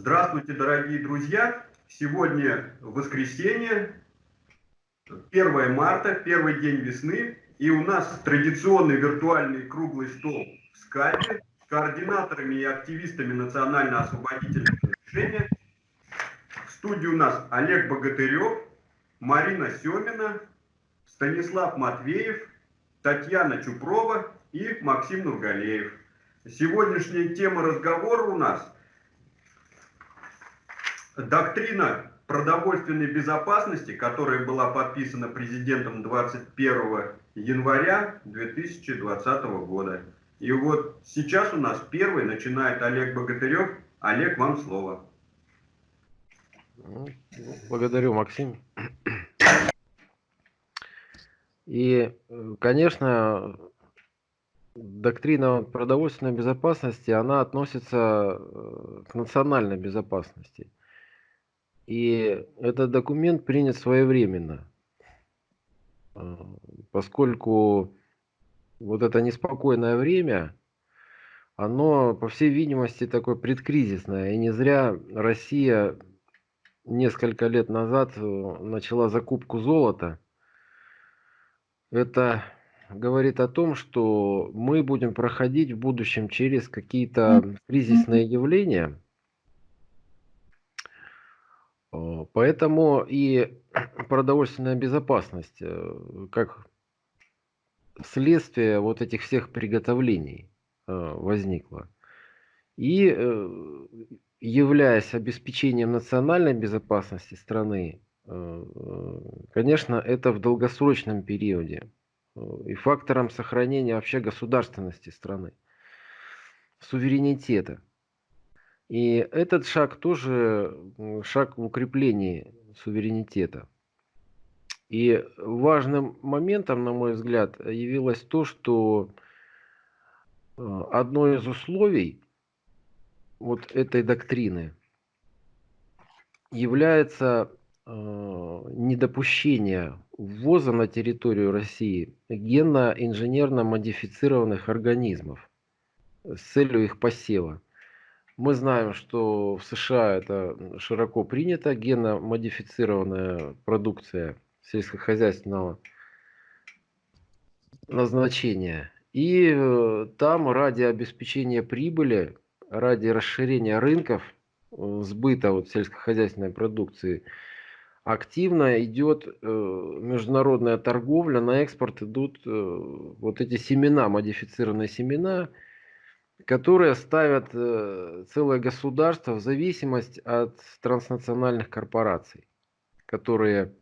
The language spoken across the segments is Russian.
Здравствуйте, дорогие друзья! Сегодня воскресенье, 1 марта, первый день весны, и у нас традиционный виртуальный круглый стол в скайпе с координаторами и активистами национально-освободительного движения. В студии у нас Олег Богатырев, Марина Семина, Станислав Матвеев, Татьяна Чупрова и Максим Нургалеев. Сегодняшняя тема разговора у нас – доктрина продовольственной безопасности, которая была подписана президентом 21 января 2020 года. И вот сейчас у нас первый начинает Олег Богатырев. Олег, вам слово. Благодарю, Максим. И, конечно, доктрина продовольственной безопасности, она относится э, к национальной безопасности. И этот документ принят своевременно, э, поскольку вот это неспокойное время, оно, по всей видимости, такое предкризисное. И не зря Россия несколько лет назад э, начала закупку золота. Это говорит о том, что мы будем проходить в будущем через какие-то кризисные явления. Э, поэтому и продовольственная безопасность, э, как следствие вот этих всех приготовлений э, возникла. И являясь обеспечением национальной безопасности страны, конечно, это в долгосрочном периоде и фактором сохранения вообще государственности страны, суверенитета. И этот шаг тоже шаг в укреплении суверенитета. И важным моментом, на мой взгляд, явилось то, что э, одно из условий вот этой доктрины является э, недопущение ввоза на территорию России генно-инженерно модифицированных организмов с целью их посева. Мы знаем, что в США это широко принято, генно-модифицированная продукция сельскохозяйственного назначения. И э, там ради обеспечения прибыли, ради расширения рынков э, сбыта вот сельскохозяйственной продукции – активно идет э, международная торговля, на экспорт идут вот эти семена, модифицированные семена, которые ставят э, целое государство в зависимость от транснациональных корпораций, которые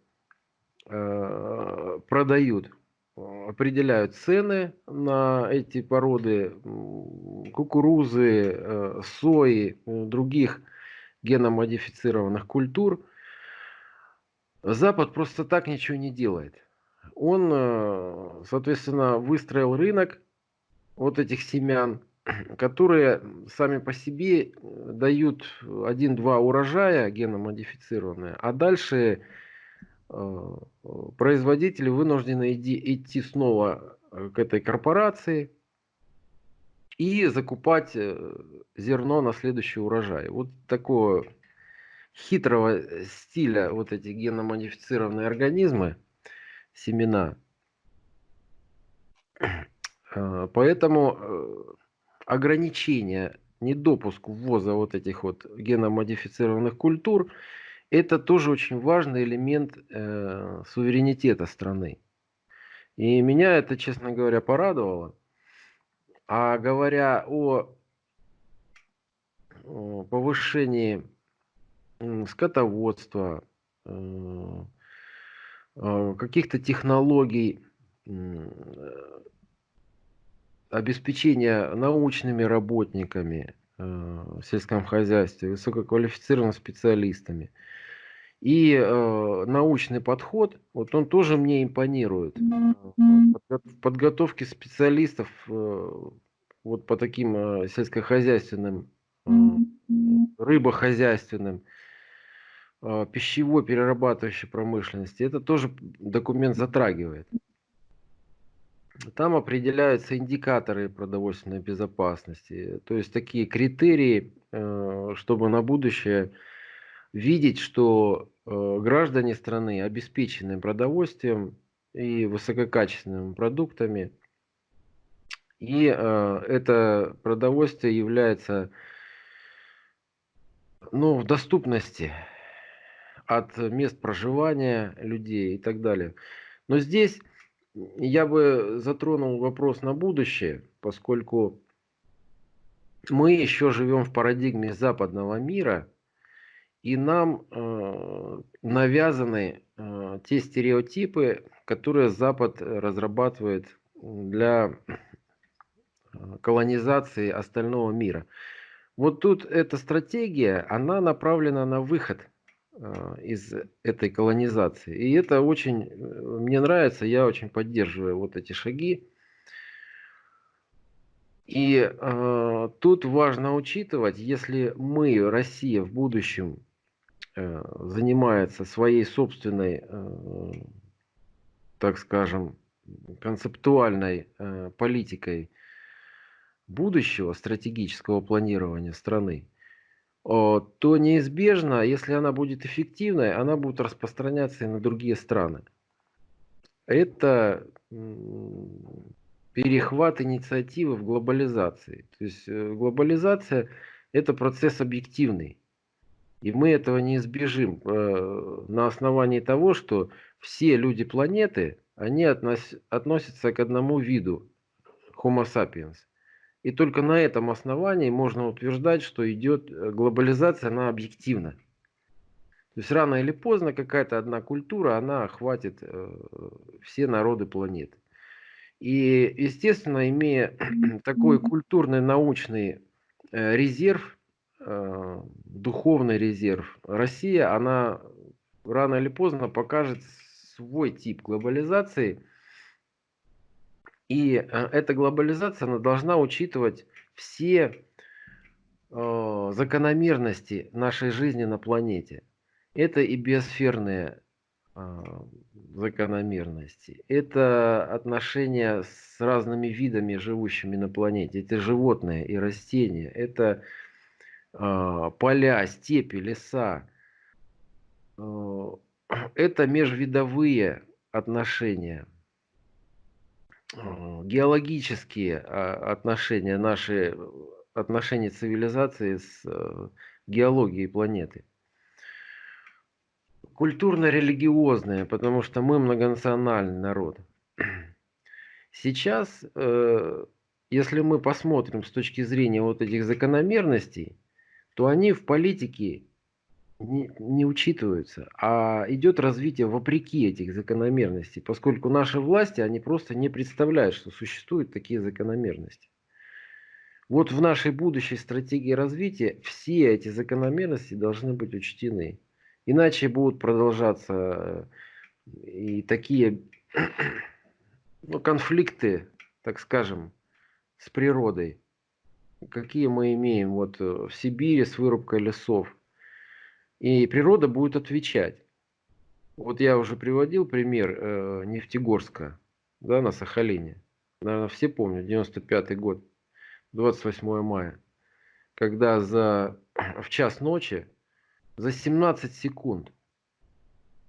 э, продают, определяют цены на эти породы кукурузы, э, сои, других геномодифицированных культур – Запад просто так ничего не делает. Он, э, соответственно, выстроил рынок вот этих семян, которые сами по себе э, дают один-два урожая геномодифицированные, а дальше э, производители вынуждены идти снова к этой корпорации и закупать зерно на следующий урожай. Вот такое хитрого э, стиля вот эти геномодифицированные организмы, семена. Поэтому э, ограничение, недопуск ввоза вот этих вот геномодифицированных культур, это тоже очень важный элемент э, суверенитета страны. И меня это, честно говоря, порадовало. А говоря о, повышении скотоводства, э, э, каких-то технологий, обеспечения научными работниками э, в сельском хозяйстве, высококвалифицированными специалистами. И э, научный подход, вот он тоже мне импонирует. В подготовке специалистов э, вот по таким э, сельскохозяйственным, э, рыбохозяйственным а, пищевой перерабатывающей промышленности, это тоже документ затрагивает. Там определяются индикаторы продовольственной безопасности, то есть такие критерии, э, чтобы на будущее видеть, что э, граждане страны обеспечены продовольствием и высококачественными продуктами, и э, это продовольствие является ну, в доступности от мест проживания людей и так далее. Но здесь я бы затронул вопрос на будущее, поскольку мы еще живем в парадигме западного мира, и нам э, навязаны э, те стереотипы, которые Запад разрабатывает для э, колонизации остального мира. Вот тут эта стратегия, она направлена на выход из этой колонизации. И это очень э, мне нравится, я очень поддерживаю вот эти шаги. И э, тут важно учитывать, если мы, Россия, в будущем э, занимается своей собственной, э, так скажем, концептуальной э, политикой будущего стратегического планирования страны, то неизбежно, если она будет эффективной, она будет распространяться и на другие страны. Это перехват инициативы в глобализации. То есть э, глобализация – это процесс объективный. И мы этого не избежим э, на основании того, что все люди планеты, они относятся к одному виду Homo sapiens. И только на этом основании можно утверждать, что идет э, глобализация, она объективна. То есть рано или поздно какая-то одна культура, она охватит э, все народы планеты. И, естественно, имея такой культурный, научный э, резерв, духовный резерв, Россия, она рано или поздно покажет свой тип глобализации – и э, эта глобализация она должна учитывать все э, закономерности нашей жизни на планете. Это и биосферные э, закономерности, это отношения с разными видами, живущими на планете, это животные и растения, это э, поля, степи, леса, э, это межвидовые отношения – геологические а, отношения, наши отношения цивилизации с э, геологией планеты. Культурно-религиозные, потому что мы многонациональный народ. Сейчас, э, если мы посмотрим с точки зрения вот этих закономерностей, то они в политике не, не учитываются, а идет развитие вопреки этих закономерностей, поскольку наши власти, они просто не представляют, что существуют такие закономерности. Вот в нашей будущей стратегии развития все эти закономерности должны быть учтены. Иначе будут продолжаться э, и такие ну, конфликты, так скажем, с природой, какие мы имеем вот э, в Сибири с вырубкой лесов и природа будет отвечать. Вот я уже приводил пример э, Нефтегорска, да, на Сахалине. Наверное, все помнят, 95 год, 28 мая, когда за, в час ночи за 17 секунд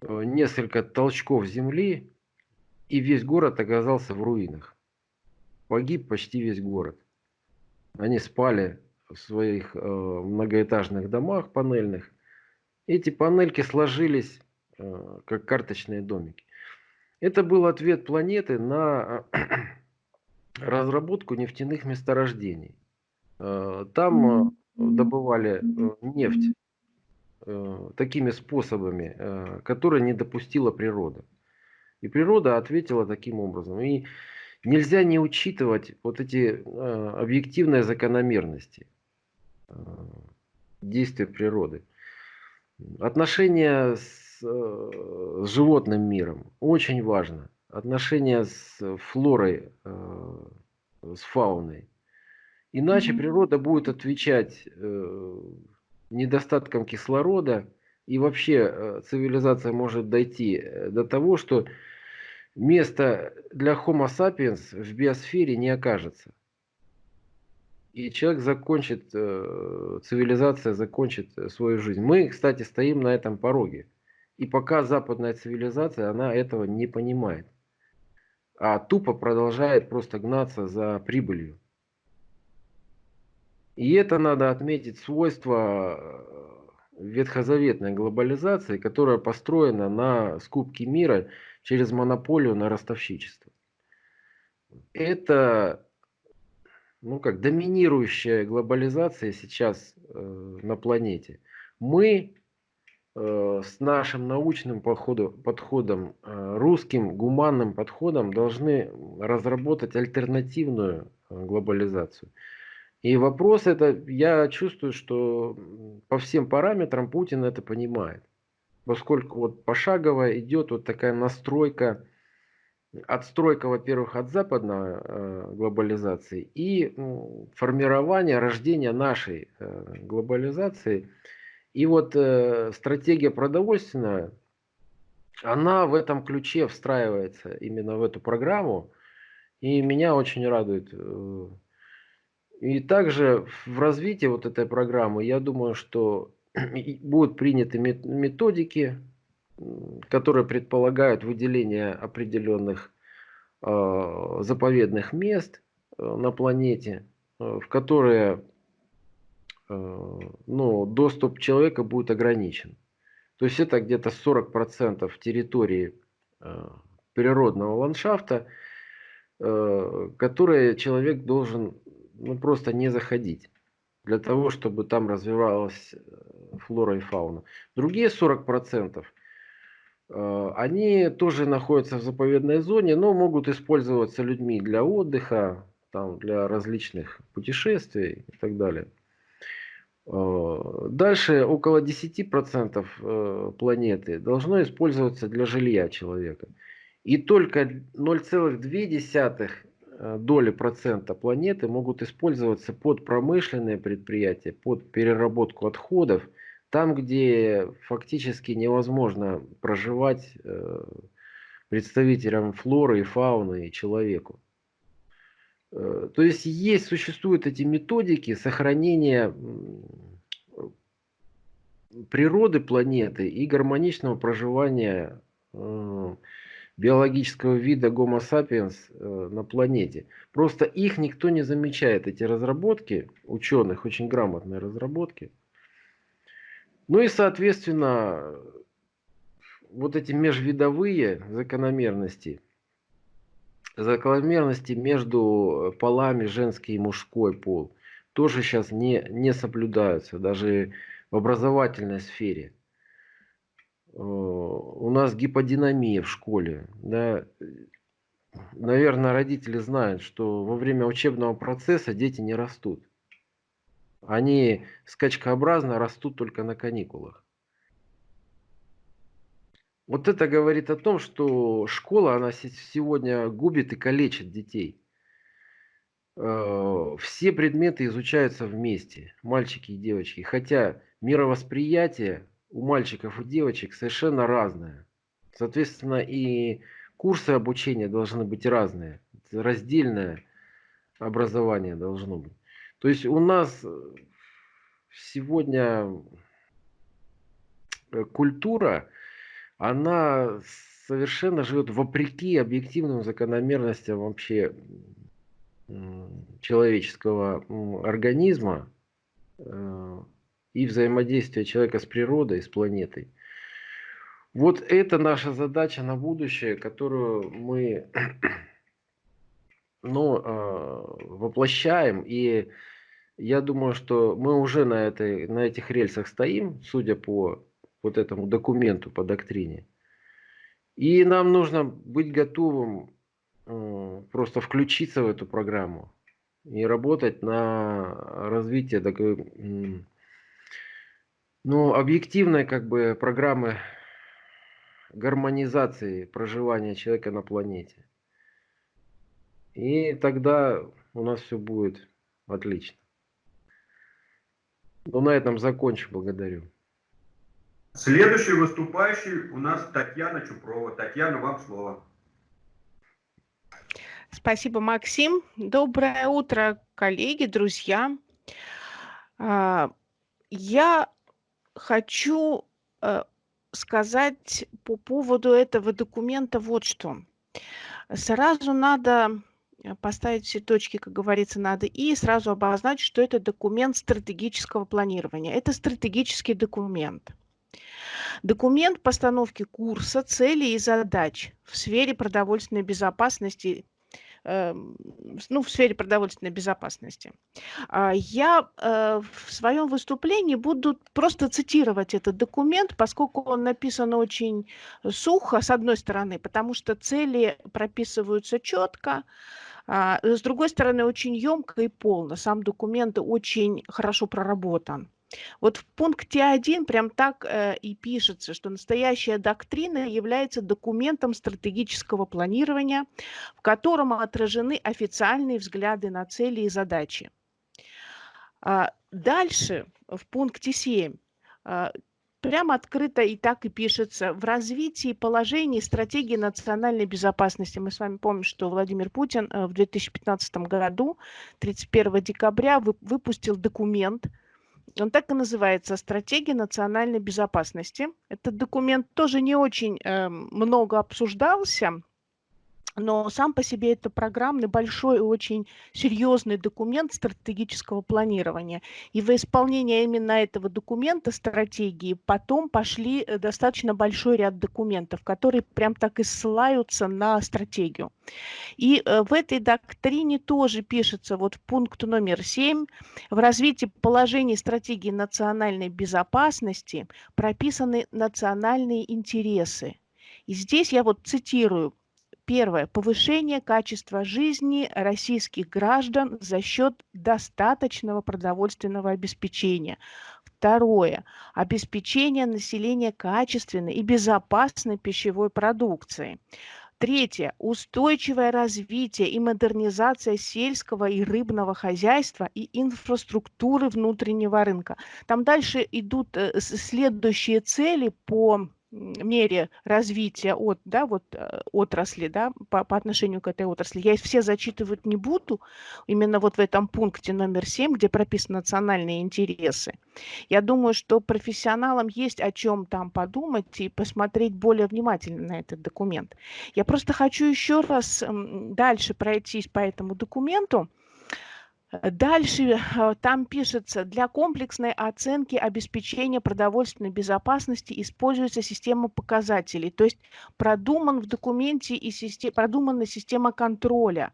э, несколько толчков земли, и весь город оказался в руинах. Погиб почти весь город. Они спали в своих э, многоэтажных домах панельных, эти панельки сложились э, как карточные домики. Это был ответ планеты на разработку нефтяных месторождений. Э, там э, добывали нефть такими способами, которые не допустила природа. И природа ответила таким образом. И нельзя не учитывать вот эти объективные закономерности действия природы. Отношения с, э, с животным миром очень важно. Отношения с флорой, э, с фауной. Иначе mm-hmm. природа будет отвечать э, недостатком кислорода, и вообще цивилизация может дойти до того, что места для Homo sapiens в биосфере не окажется. И человек закончит, э, цивилизация закончит свою жизнь. Мы, кстати, стоим на этом пороге. И пока западная цивилизация, она этого не понимает. А тупо продолжает просто гнаться за прибылью. И это надо отметить свойство э, ветхозаветной глобализации, которая построена на скупке мира через монополию на ростовщичество. Это ну как, доминирующая глобализация сейчас э, на планете. Мы э, с нашим научным подходу, подходом, э, русским гуманным подходом должны разработать альтернативную э, глобализацию. И вопрос это, я чувствую, что по всем параметрам Путин это понимает. Поскольку вот пошагово идет вот такая настройка отстройка, во-первых, от западной э, глобализации и формирование, рождение нашей э, глобализации. И вот э, стратегия продовольственная, она в этом ключе встраивается именно в эту программу. И меня очень радует. И также в развитии вот этой программы, я думаю, что будут приняты методики, которые предполагают выделение определенных э, заповедных мест э, на планете, э, в которые ну, доступ человека будет ограничен. То есть это где-то 40% территории природного ландшафта, которые человек должен ну, просто не заходить для того, чтобы там развивалась флора и фауна. Другие 40% Э, они тоже находятся в заповедной зоне, но могут использоваться людьми для отдыха, там, для различных путешествий и так далее. Э, дальше около 10% э, планеты должно использоваться для жилья человека. И только 0,2 доли процента планеты могут использоваться под промышленные предприятия, под переработку отходов – там, где фактически невозможно проживать э, представителям флоры и фауны и человеку. Э, то есть есть, существуют эти методики сохранения природы планеты и гармоничного проживания э, биологического вида Homo sapiens на планете. Просто их никто не замечает, эти разработки ученых, очень грамотные разработки. Ну и, соответственно, вот эти межвидовые закономерности, закономерности между полами женский и мужской пол, тоже сейчас не, не соблюдаются, даже в образовательной сфере. Э, у нас гиподинамия в школе. Да? Наверное, родители знают, что во время учебного процесса дети не растут. Они скачкообразно растут только на каникулах. Вот это говорит о том, что школа, она сегодня губит и калечит детей. Э, все предметы изучаются вместе, мальчики и девочки. Хотя мировосприятие у мальчиков и девочек совершенно разное. Соответственно, и курсы обучения должны быть разные. Раздельное образование должно быть. То есть у нас э, сегодня э, культура, она совершенно живет вопреки объективным закономерностям вообще человеческого организма э, и взаимодействия человека с природой, с планетой. Вот это наша задача на будущее, которую мы ну, воплощаем и я думаю, что мы уже на, этой, на этих рельсах стоим, судя по вот этому документу, по доктрине. И нам нужно быть готовым э, просто включиться в эту программу и работать на развитие такой, ну, объективной как бы программы гармонизации проживания человека на планете. И тогда у нас все будет отлично. Ну, на этом закончу. Благодарю. Следующий выступающий у нас Татьяна Чупрова. Татьяна, вам слово. Спасибо, Максим. Доброе утро, коллеги, друзья. А, я хочу э, сказать по поводу этого документа вот что. Сразу надо поставить все точки, как говорится, надо, и сразу обозначить, что это документ стратегического планирования. Это стратегический документ. Документ постановки курса, целей и задач в сфере продовольственной безопасности Эм, ну, в сфере продовольственной безопасности. А, я э, в своем выступлении буду просто цитировать этот документ, поскольку он написан очень сухо, с одной стороны, потому что цели прописываются четко, а, с другой стороны, очень емко и полно. Сам документ очень хорошо проработан. Вот в пункте 1 прям так э, и пишется, что настоящая доктрина является документом стратегического планирования, в котором отражены официальные взгляды на цели и задачи. А дальше, в пункте 7, а, прямо открыто и так и пишется. В развитии положений стратегии национальной безопасности. Мы с вами помним, что Владимир Путин э, в 2015 году, 31 декабря, выпустил документ – он так и называется «Стратегия национальной безопасности». Этот документ тоже не очень э, много обсуждался, но сам по себе это программный, большой и очень серьезный документ стратегического планирования. И во исполнение именно этого документа, стратегии, потом пошли э, достаточно большой ряд документов, которые прям так и ссылаются на стратегию. И э, в этой доктрине тоже пишется вот пункт номер 7. В развитии положений стратегии национальной безопасности прописаны национальные интересы. И здесь я вот цитирую Первое. Повышение качества жизни российских граждан за счет достаточного продовольственного обеспечения. Второе. Обеспечение населения качественной и безопасной пищевой продукцией. Третье. Устойчивое развитие и модернизация сельского и рыбного хозяйства и инфраструктуры внутреннего рынка. Там дальше идут э, следующие цели по мере развития от, да, вот, э, отрасли да, по, по отношению к этой отрасли. Я их все зачитывать не буду, именно вот в этом пункте номер 7, где прописаны национальные интересы. Я думаю, что профессионалам есть о чем там подумать и посмотреть более внимательно на этот документ. Я просто хочу еще раз дальше пройтись по этому документу. Дальше э, там пишется, для комплексной оценки обеспечения продовольственной безопасности используется система показателей, то есть продуман в документе и систем, продумана система контроля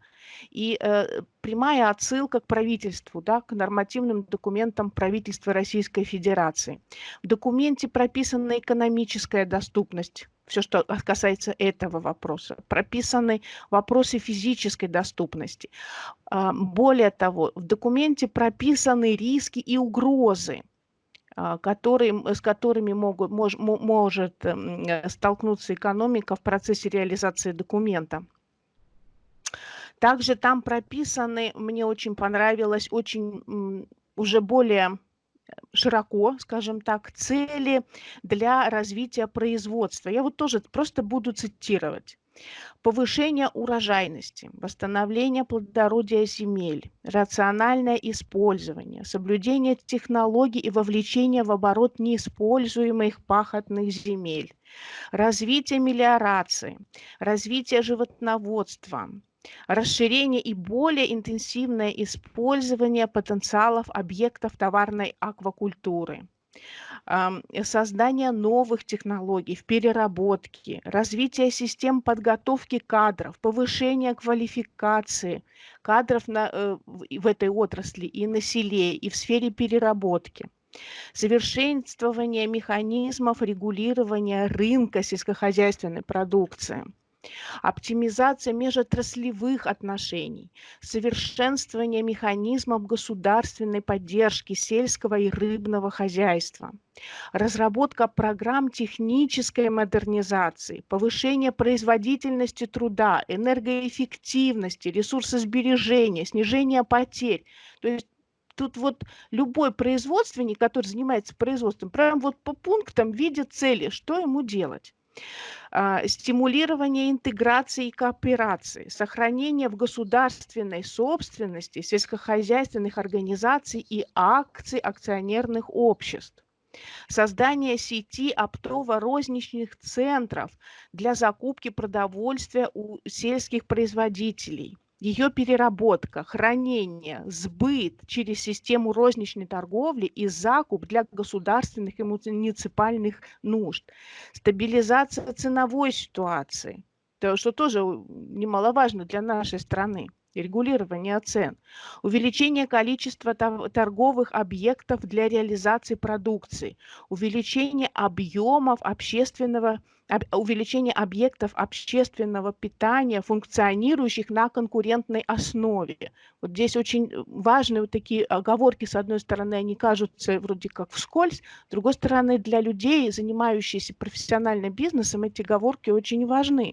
и э, прямая отсылка к правительству, да, к нормативным документам правительства Российской Федерации. В документе прописана экономическая доступность все, что касается этого вопроса. Прописаны вопросы физической доступности. А, более того, в документе прописаны риски и угрозы, а, которые, с которыми могут, мож, может столкнуться экономика в процессе реализации документа. Также там прописаны, мне очень понравилось, очень уже более широко, скажем так, цели для развития производства. Я вот тоже просто буду цитировать. Повышение урожайности, восстановление плодородия земель, рациональное использование, соблюдение технологий и вовлечение в оборот неиспользуемых пахотных земель, развитие мелиорации, развитие животноводства, расширение и более интенсивное использование потенциалов объектов товарной аквакультуры, создание новых технологий в переработке, развитие систем подготовки кадров, повышение квалификации кадров на, э, в этой отрасли и на селе, и в сфере переработки. Совершенствование механизмов регулирования рынка сельскохозяйственной продукции – оптимизация межотраслевых отношений, совершенствование механизмов государственной поддержки сельского и рыбного хозяйства, разработка программ технической модернизации, повышение производительности труда, энергоэффективности, ресурсосбережения, снижение потерь. То есть тут вот любой производственник, который занимается производством, прям вот по пунктам видит цели, что ему делать. А, стимулирование интеграции и кооперации, сохранение в государственной собственности сельскохозяйственных организаций и акций акционерных обществ, создание сети оптово-розничных центров для закупки продовольствия у сельских производителей – ее переработка, хранение, сбыт через систему розничной торговли и закуп для государственных и муниципальных нужд, стабилизация ценовой ситуации, то, что тоже немаловажно для нашей страны регулирование цен, увеличение количества торговых объектов для реализации продукции, увеличение объемов общественного увеличение объектов общественного питания, функционирующих на конкурентной основе. Вот здесь очень важны вот такие оговорки. С одной стороны, они кажутся вроде как вскользь, с другой стороны, для людей, занимающихся профессиональным бизнесом, эти оговорки очень важны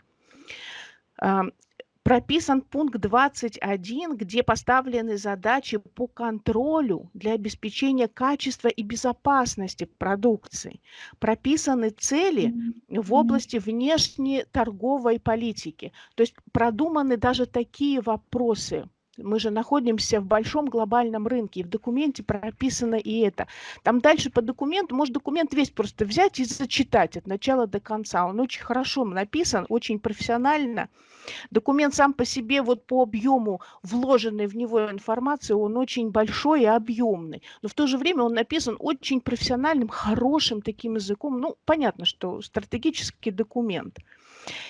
прописан пункт 21, где поставлены задачи по контролю для обеспечения качества и безопасности продукции. Прописаны цели в области внешней торговой политики. То есть продуманы даже такие вопросы – мы же находимся в большом глобальном рынке, и в документе прописано и это. Там дальше по документу, может документ весь просто взять и зачитать от начала до конца. Он очень хорошо написан, очень профессионально. Документ сам по себе, вот по объему вложенной в него информации, он очень большой и объемный. Но в то же время он написан очень профессиональным, хорошим таким языком. Ну, понятно, что стратегический документ.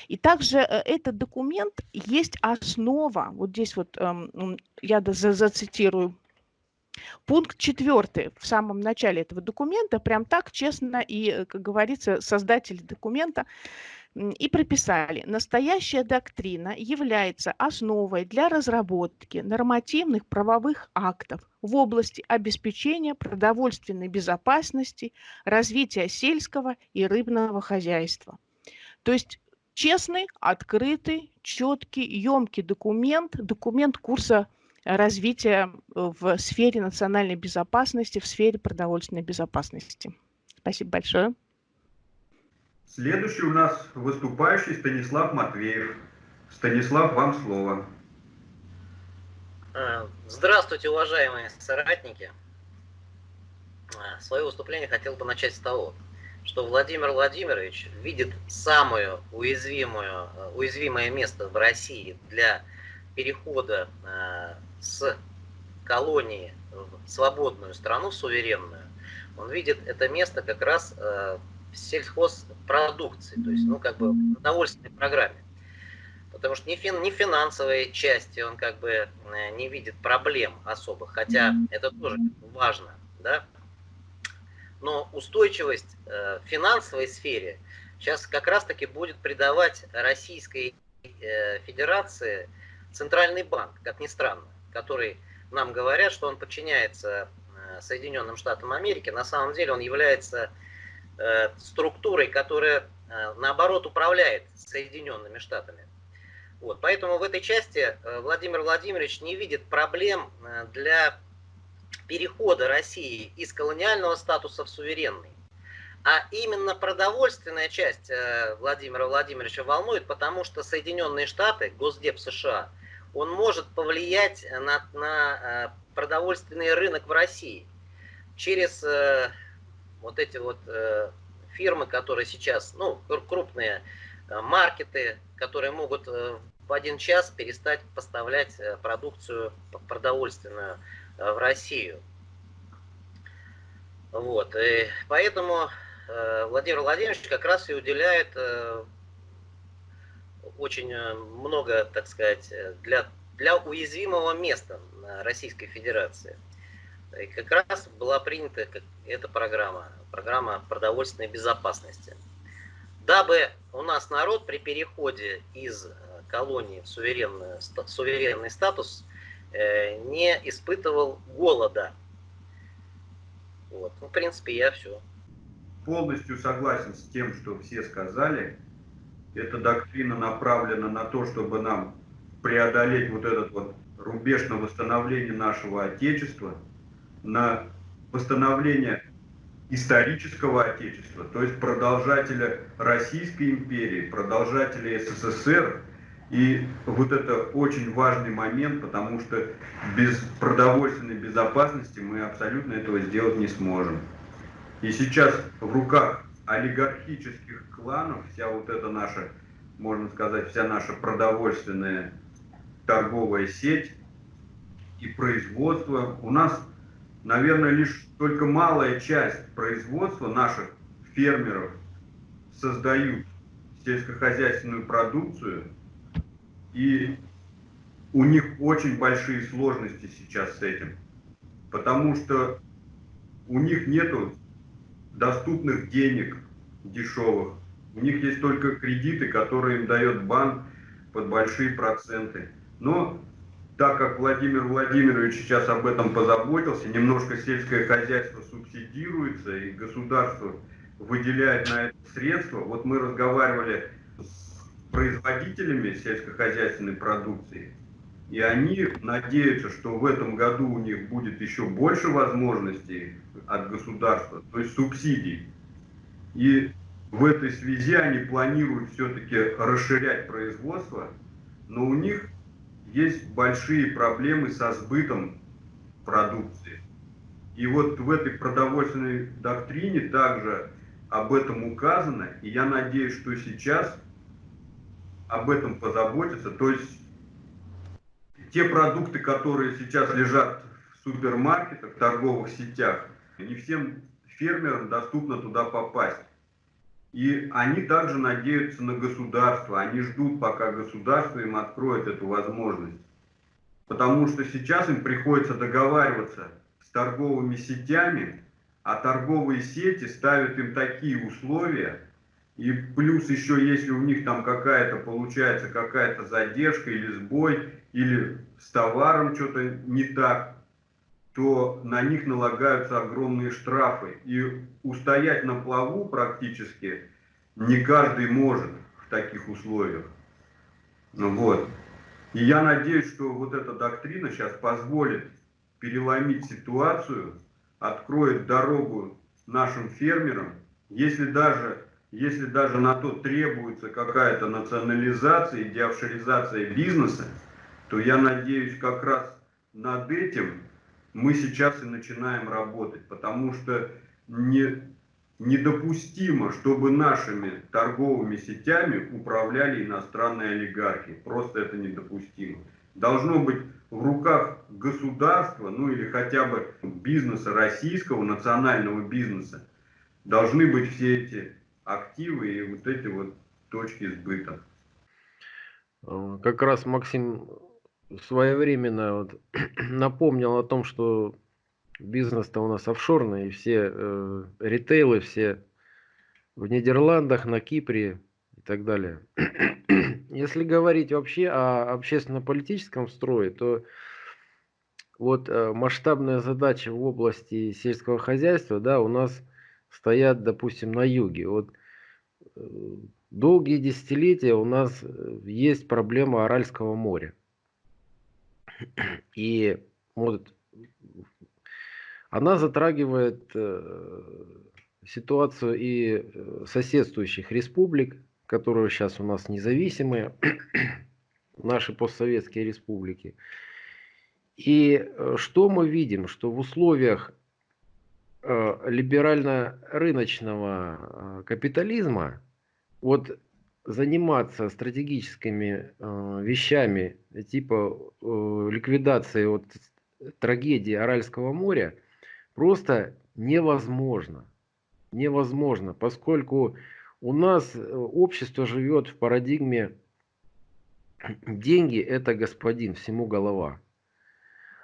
И также э, этот документ есть основа, вот здесь вот эм, я зацитирую, Пункт четвертый в самом начале этого документа, прям так честно и, э, как говорится, создатели документа и прописали, настоящая доктрина является основой для разработки нормативных правовых актов в области обеспечения продовольственной безопасности, развития сельского и рыбного хозяйства. То есть честный, открытый, четкий, емкий документ, документ курса развития в сфере национальной безопасности, в сфере продовольственной безопасности. Спасибо большое. Следующий у нас выступающий Станислав Матвеев. Станислав, вам слово. А, здравствуйте, уважаемые соратники. Свое выступление хотел бы начать с того, что Владимир Владимирович видит самое уязвимое, уязвимое место в России для перехода э, с колонии в свободную страну, суверенную. Он видит это место как раз э, в сельхозпродукции, то есть, ну, как бы в продовольственной программе. Потому что ни, фин, ни финансовой части он как бы э, не видит проблем особых, хотя это тоже важно, да, но устойчивость э, в финансовой сфере сейчас как раз-таки будет придавать Российской э, Федерации Центральный банк, как ни странно, который нам говорят, что он подчиняется э, Соединенным Штатам Америки. На самом деле он является структурой, которая наоборот управляет Соединенными Штатами. Вот, поэтому в этой части Владимир Владимирович не видит проблем для перехода России из колониального статуса в суверенный. А именно продовольственная часть э, Владимира Владимировича волнует, потому что Соединенные Штаты, Госдеп США, он может повлиять на, на э, продовольственный рынок в России через э, вот эти вот фирмы, которые сейчас, ну, крупные маркеты, которые могут в один час перестать поставлять продукцию продовольственную в Россию. Вот, и поэтому э, Владимир Владимирович как раз и уделяет э, очень много, так сказать, для, для уязвимого места Российской Федерации. И как раз была принята эта программа, программа продовольственной безопасности. Дабы у нас народ при переходе из колонии в суверенный, суверенный статус Э, не испытывал голода. Вот. Ну, в принципе, я все. Полностью согласен с тем, что все сказали. Эта доктрина направлена на то, чтобы нам преодолеть вот этот вот рубеж на восстановление нашего Отечества, на восстановление исторического Отечества, то есть продолжателя Российской империи, продолжателя СССР. И вот это очень важный момент, потому что без продовольственной безопасности мы абсолютно этого сделать не сможем. И сейчас в руках олигархических кланов вся вот эта наша, можно сказать, вся наша продовольственная торговая сеть и производство. У нас, наверное, лишь только малая часть производства наших фермеров создают сельскохозяйственную продукцию, и у них очень большие сложности сейчас с этим, потому что у них нету доступных денег дешевых, у них есть только кредиты, которые им дает банк под большие проценты. Но так как Владимир Владимирович сейчас об этом позаботился, немножко сельское хозяйство субсидируется и государство выделяет на это средства. Вот мы разговаривали с производителями сельскохозяйственной продукции, и они надеются, что в этом году у них будет еще больше возможностей от государства, то есть субсидий. И в этой связи они планируют все-таки расширять производство, но у них есть большие проблемы со сбытом продукции. И вот в этой продовольственной доктрине также об этом указано, и я надеюсь, что сейчас об этом позаботятся. То есть те продукты, которые сейчас лежат в супермаркетах, в торговых сетях, не всем фермерам доступно туда попасть. И они также надеются на государство, они ждут, пока государство им откроет эту возможность. Потому что сейчас им приходится договариваться с торговыми сетями, а торговые сети ставят им такие условия, и плюс еще, если у них там какая-то, получается, какая-то задержка или сбой, или с товаром что-то не так, то на них налагаются огромные штрафы. И устоять на плаву практически не каждый может в таких условиях. Ну вот. И я надеюсь, что вот эта доктрина сейчас позволит переломить ситуацию, откроет дорогу нашим фермерам, если даже, если даже на то требуется какая-то национализация и деофшоризация бизнеса, то я надеюсь как раз над этим мы сейчас и начинаем работать, потому что не, недопустимо, чтобы нашими торговыми сетями управляли иностранные олигархи. Просто это недопустимо. Должно быть в руках государства, ну или хотя бы бизнеса российского, национального бизнеса, должны быть все эти активы и вот эти вот точки сбыта. Как раз Максим своевременно вот напомнил о том, что бизнес-то у нас офшорный, и все э, ритейлы, все в Нидерландах, на Кипре и так далее. Если говорить вообще о общественно-политическом строе, то вот э, масштабная задача в области сельского хозяйства, да, у нас стоят, допустим, на юге. Вот э, долгие десятилетия у нас э, есть проблема Аральского моря. И вот она затрагивает э, ситуацию и соседствующих республик, которые сейчас у нас независимые, наши постсоветские республики. И что мы видим? Что в условиях либерально-рыночного капитализма вот заниматься стратегическими э, вещами типа э, ликвидации вот, трагедии Аральского моря просто невозможно. Невозможно, поскольку у нас э, общество живет в парадигме деньги это господин, всему голова.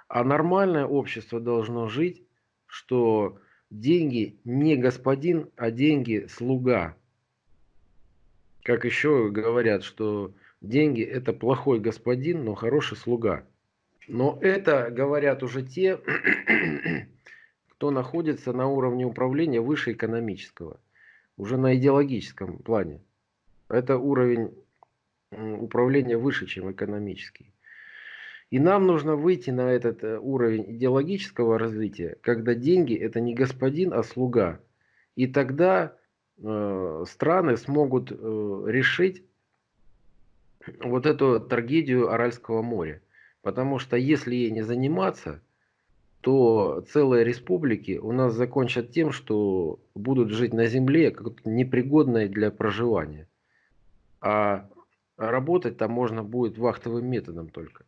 А нормальное общество должно жить, что деньги не господин, а деньги слуга. Как еще говорят, что деньги это плохой господин, но хороший слуга. Но это говорят уже те, кто находится на уровне управления выше экономического, уже на идеологическом плане. Это уровень управления выше, чем экономический. И нам нужно выйти на этот э, уровень идеологического развития, когда деньги это не господин, а слуга. И тогда э, страны смогут э, решить вот эту трагедию Аральского моря. Потому что если ей не заниматься, то целые республики у нас закончат тем, что будут жить на земле, как непригодной для проживания. А работать там можно будет вахтовым методом только,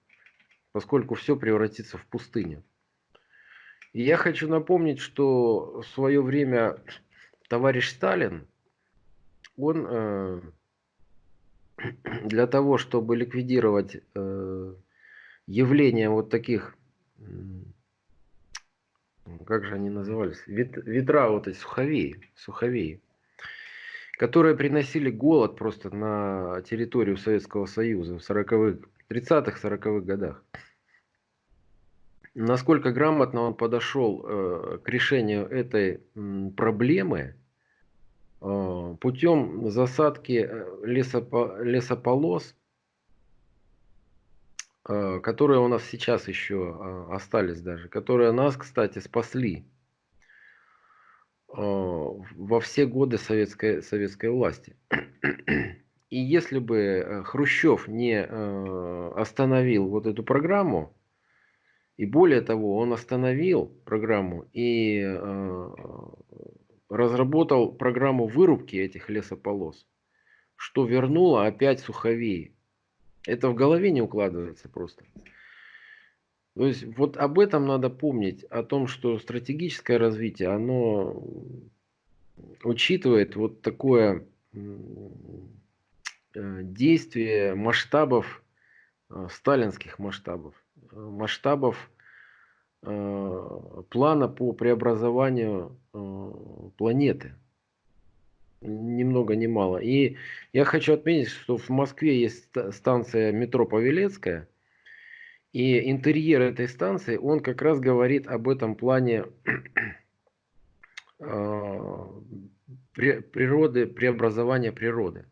поскольку все превратится в пустыню. И я хочу напомнить, что в свое время товарищ Сталин, он э, для того, чтобы ликвидировать э, явление вот таких как же они назывались, Вет, ветра вот эти, суховеи, суховеи, которые приносили голод просто на территорию Советского Союза в 40-х, 30-х, 40-х годах. Насколько грамотно он подошел э, к решению этой м, проблемы э, путем засадки э, лесопо, лесополос Э, которые у нас сейчас еще а, остались даже, которые нас, кстати, спасли э, во все годы советской, советской власти. И если бы э, Хрущев не остановил вот эту программу, и более того, он остановил программу и разработал программу вырубки этих лесополос, что вернуло опять суховей это в голове не укладывается просто. То есть вот об этом надо помнить, о том, что стратегическое развитие, оно учитывает вот такое э, действие масштабов, э, сталинских масштабов, э, масштабов плана по преобразованию планеты ни много ни мало. И я хочу отметить, что в Москве есть станция метро Павелецкая, и интерьер этой станции, он как раз говорит об этом плане природы, преобразования природы.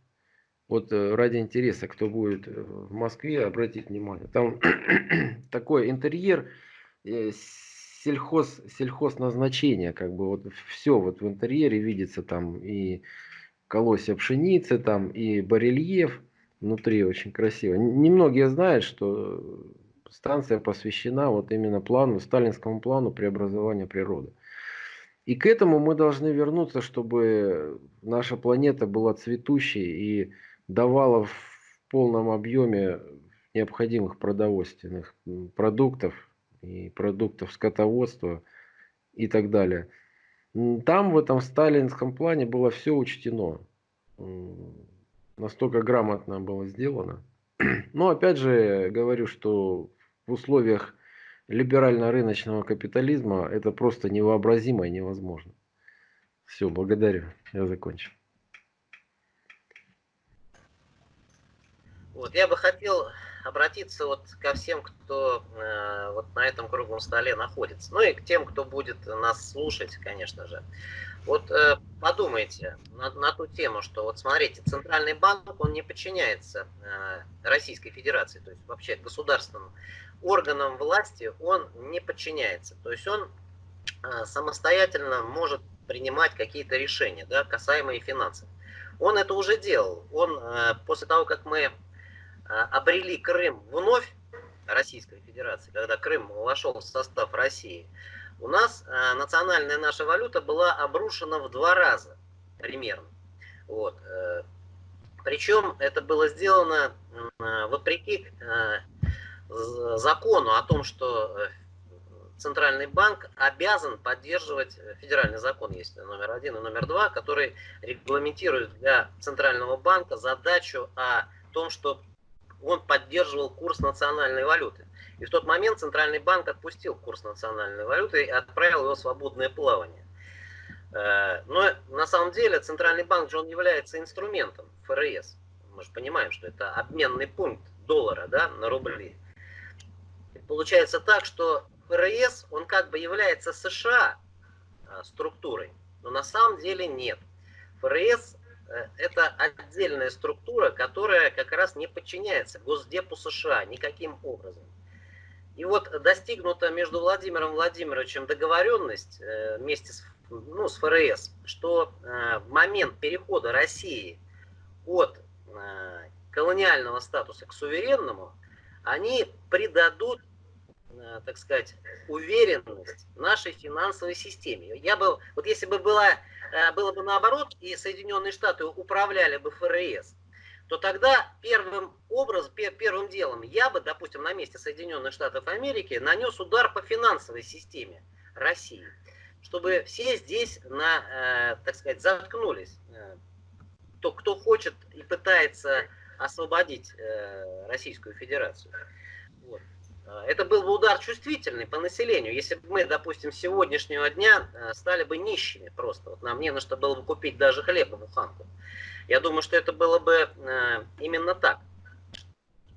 Вот э, ради интереса, кто будет э, в Москве, обратить внимание. Там такой интерьер э, сельхоз, сельхоз назначения, как бы вот все вот в интерьере видится там и колосья пшеницы там, и барельеф внутри очень красиво. Немногие знают, что станция посвящена вот именно плану, сталинскому плану преобразования природы. И к этому мы должны вернуться, чтобы наша планета была цветущей и давала в полном объеме необходимых продовольственных продуктов и продуктов скотоводства и так далее. Там в этом сталинском плане было все учтено. Настолько грамотно было сделано. Но опять же говорю, что в условиях либерально-рыночного капитализма это просто невообразимо и невозможно. Все, благодарю. Я закончил. Вот, я бы хотел обратиться вот ко всем, кто э, вот на этом круглом столе находится. Ну и к тем, кто будет нас слушать, конечно же. Вот э, подумайте на, на ту тему, что вот смотрите, Центральный банк, он не подчиняется э, Российской Федерации, то есть вообще государственным органам власти он не подчиняется. То есть он э, самостоятельно может принимать какие-то решения, да, касаемые финансов. Он это уже делал. Он э, после того, как мы обрели Крым вновь Российской Федерации, когда Крым вошел в состав России, у нас а, национальная наша валюта была обрушена в два раза примерно. Вот. Э, Причем это было сделано вопреки э, закону о том, что э, Центральный банк обязан поддерживать, федеральный закон есть номер один и номер два, который регламентирует для Центрального банка задачу о том, что он поддерживал курс национальной валюты. И в тот момент Центральный банк отпустил курс национальной валюты и отправил его в свободное плавание. Э, но на самом деле Центральный банк же он является инструментом ФРС. Мы же понимаем, что это обменный пункт доллара да, на рубли. И получается так, что ФРС, он как бы является США э, структурой, но на самом деле нет. ФРС это отдельная структура, которая как раз не подчиняется Госдепу США никаким образом. И вот достигнута между Владимиром Владимировичем договоренность э, вместе с ну, с ФРС, что э, в момент перехода России от э, колониального статуса к суверенному, они придадут, э, так сказать, уверенность нашей финансовой системе. Я бы, вот если бы была, э, было бы наоборот, и Соединенные Штаты управляли бы ФРС, то тогда первым образом, первым делом я бы, допустим, на месте Соединенных Штатов Америки нанес удар по финансовой системе России, чтобы все здесь, на, э, так сказать, заткнулись. То, кто хочет и пытается освободить э, Российскую Федерацию. А, это был бы удар чувствительный по населению. Если бы мы, допустим, сегодняшнего дня э, стали бы нищими просто, вот нам не на что было бы купить даже хлеб на буханку. Я думаю, что это было бы э, именно так.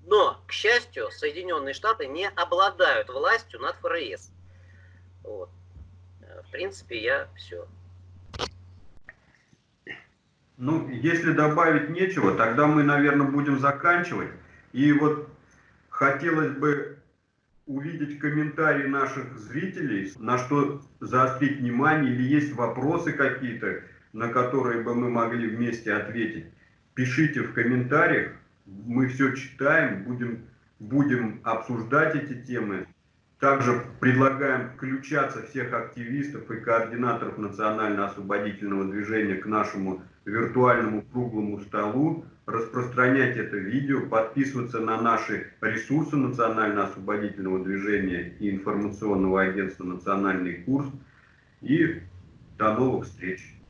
Но, к счастью, Соединенные Штаты не обладают властью над ФРС. Вот. В принципе, я все. Ну, если добавить нечего, тогда мы, наверное, будем заканчивать. И вот хотелось бы увидеть комментарии наших зрителей, на что заострить внимание, или есть вопросы какие-то, на которые бы мы могли вместе ответить. Пишите в комментариях, мы все читаем, будем, будем обсуждать эти темы. Также предлагаем включаться всех активистов и координаторов национально-освободительного движения к нашему виртуальному круглому столу, распространять это видео, подписываться на наши ресурсы национально-освободительного движения и информационного агентства «Национальный курс». И до новых встреч!